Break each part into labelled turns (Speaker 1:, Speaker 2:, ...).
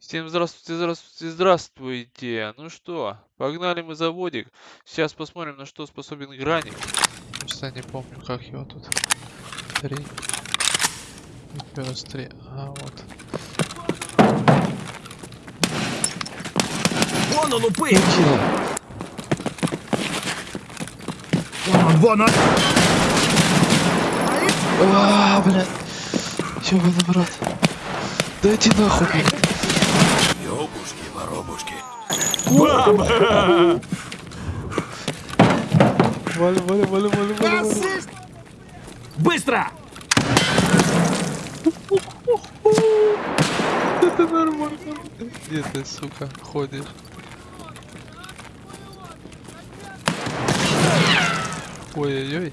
Speaker 1: Всем здравствуйте, здравствуйте, здравствуйте. Ну что, погнали мы заводик. Сейчас посмотрим, на что способен граник. Просто не помню, как его тут. Три. Плюс три. А, вот.
Speaker 2: Вон он упы!
Speaker 1: Килл.
Speaker 2: Вон он, вон он!
Speaker 1: А, блядь. Ёбаный в рот. Да иди нахуй, блядь.
Speaker 2: Ёбушки, воробушки. Баба!
Speaker 1: Валя, валя, валя, валя, валя.
Speaker 2: Быстро!
Speaker 1: Это нормально. Где ты, сука, ходишь? Ой-ой-ой.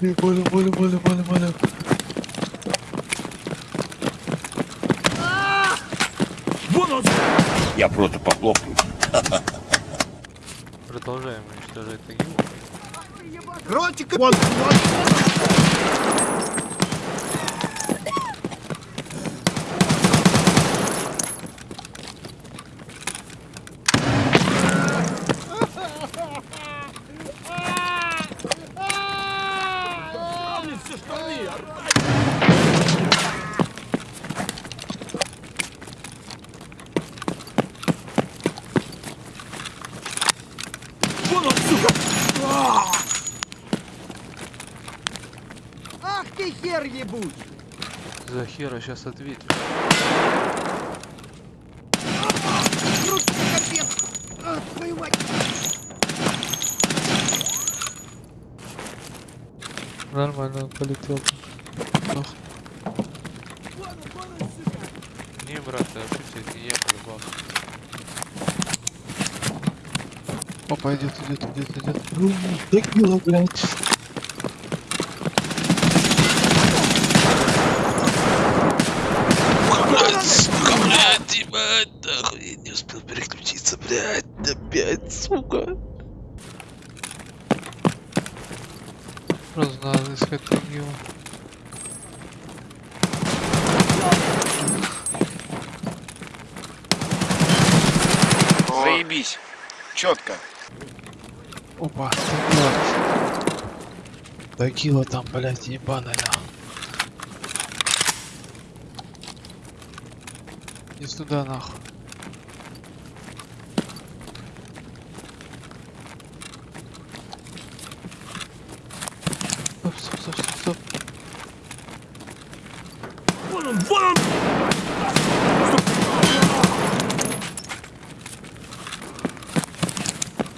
Speaker 1: Не, Валя, валя, валя, валя, валя.
Speaker 2: Вон он!
Speaker 3: Я просто похлопаю.
Speaker 1: Продолжаем уничтожать ТГУ.
Speaker 2: Ротик! Вон, вон!
Speaker 4: Хер ебучий!
Speaker 1: За хера сейчас ответишь.
Speaker 4: А!
Speaker 1: Нормально, он полетел. Ох. Не, брат, ты ошибся, это не я полюбал. Опа, идет, идет, идет, идет. Да кило, блядь. Блядь, нахуй, я не успел переключиться, блядь, опять, сука. Просто надо искать другого.
Speaker 3: Заебись. Четко.
Speaker 1: Опа. Тагила там, блядь, ебаная. Не сюда, нахуй. Стоп, стоп, стоп, стоп, стоп.
Speaker 2: Вон он, вон он!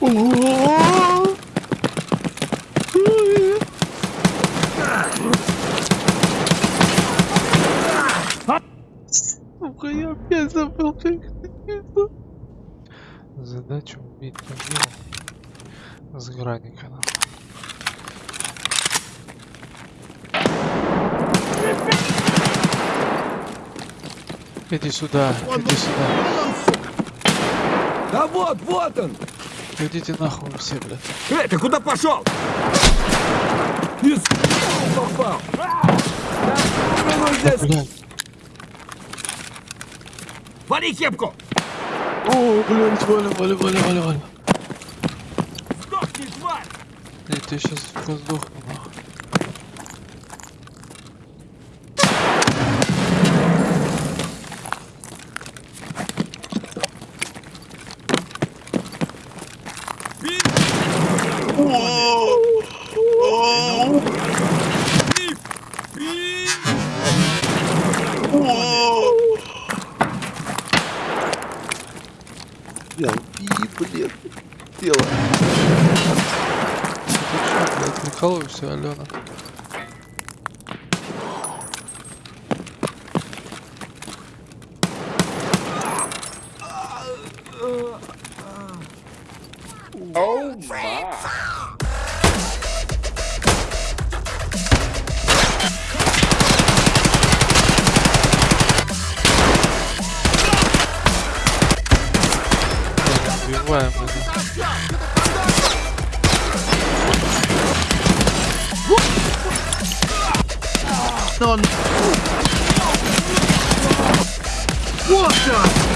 Speaker 1: О! Ой. Сука, я опять забыл, как это. Задача убить Тагила с граника. нахуй. Иди сюда, иди сюда.
Speaker 2: Да вот, вот он!
Speaker 1: Идите нахуй все, блядь.
Speaker 2: Эй, ты куда пошел? Из... попал! А! Да, ну, здесь! Вали кепку!
Speaker 1: О, блядь, Валя, Валя, Валя, Валя, Валя.
Speaker 2: Сдохни, тварь!
Speaker 1: Я тебя сейчас сдохну, нахуй.
Speaker 3: Я тело.
Speaker 1: Ты чё, блядь, прикалываешься, Алена?
Speaker 3: Оу, ма.
Speaker 1: Убиваем
Speaker 4: он... Вот так!